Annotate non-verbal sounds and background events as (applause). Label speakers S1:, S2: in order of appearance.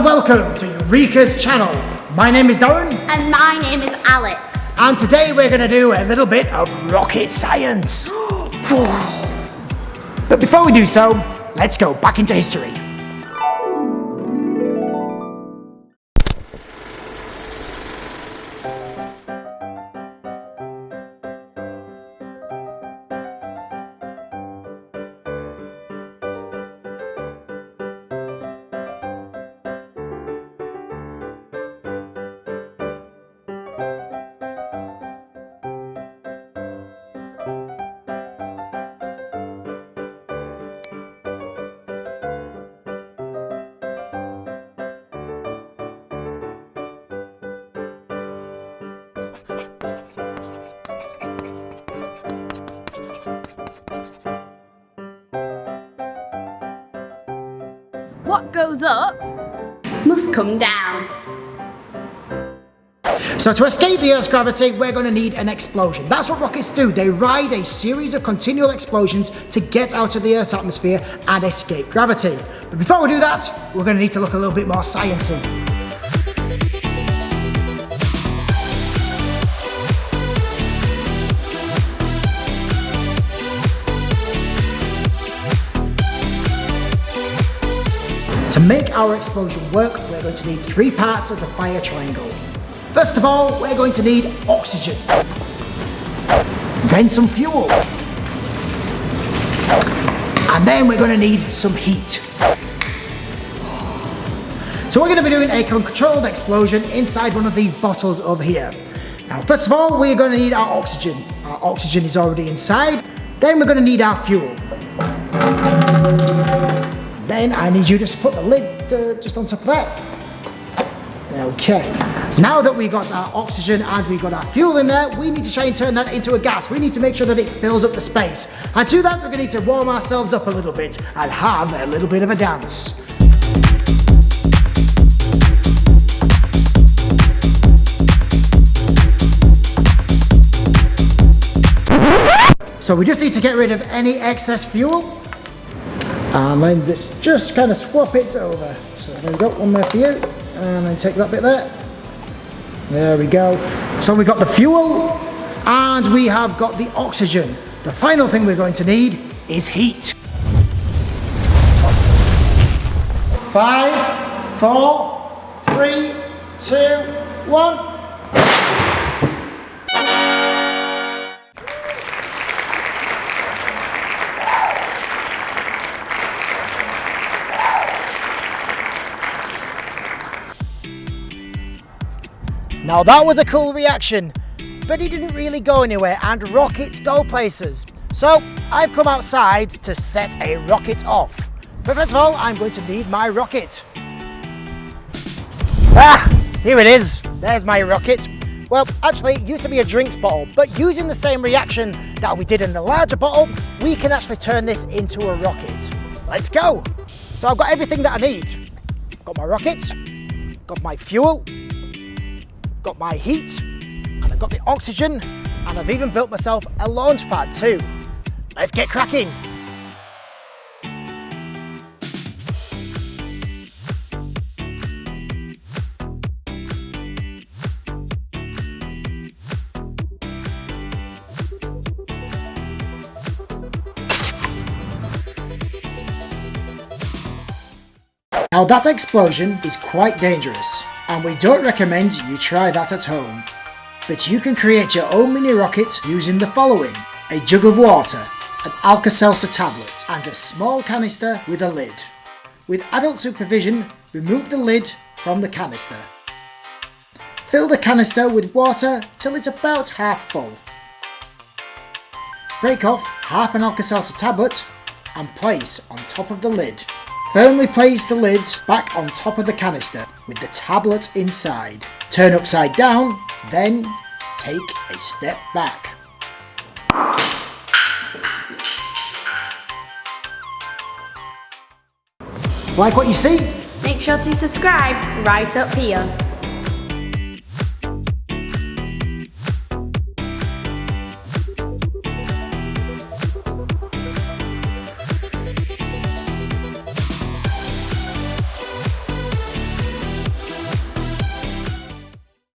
S1: and welcome to Eureka's channel. My name is Darren.
S2: And my name is Alex.
S1: And today we're going to do a little bit of rocket science. (gasps) but before we do so, let's go back into history.
S2: What goes up must come down.
S1: So to escape the Earth's gravity, we're going to need an explosion. That's what rockets do. They ride a series of continual explosions to get out of the Earth's atmosphere and escape gravity. But before we do that, we're going to need to look a little bit more sciencey. To make our explosion work, we're going to need three parts of the fire triangle. First of all, we're going to need oxygen. Then some fuel. And then we're going to need some heat. So we're going to be doing a controlled explosion inside one of these bottles over here. Now, first of all, we're going to need our oxygen. Our oxygen is already inside. Then we're going to need our fuel. I need you to put the lid uh, just on top of that. Okay, now that we got our oxygen and we got our fuel in there, we need to try and turn that into a gas. We need to make sure that it fills up the space. And to that, we're going to need to warm ourselves up a little bit and have a little bit of a dance. So we just need to get rid of any excess fuel Um, and then just, just kind of swap it over. So there we go, one more for you, and then take that bit there. There we go. So we've got the fuel, and we have got the oxygen. The final thing we're going to need is heat. Five, four, three, two, one. Now that was a cool reaction, but he didn't really go anywhere and rockets go places. So I've come outside to set a rocket off. But first of all, I'm going to need my rocket. Ah, here it is. There's my rocket. Well, actually, it used to be a drinks bottle, but using the same reaction that we did in the larger bottle, we can actually turn this into a rocket. Let's go. So I've got everything that I need. Got my rocket, got my fuel, got my heat, and I've got the oxygen, and I've even built myself a launch pad too. Let's get cracking. Now that explosion is quite dangerous and we don't recommend you try that at home. But you can create your own mini rocket using the following. A jug of water, an Alka-Seltzer tablet and a small canister with a lid. With adult supervision, remove the lid from the canister. Fill the canister with water till it's about half full. Break off half an Alka-Seltzer tablet and place on top of the lid. Firmly place the lids back on top of the canister with the tablet inside. Turn upside down, then take a step back. Like what you see?
S2: Make sure to subscribe right up here.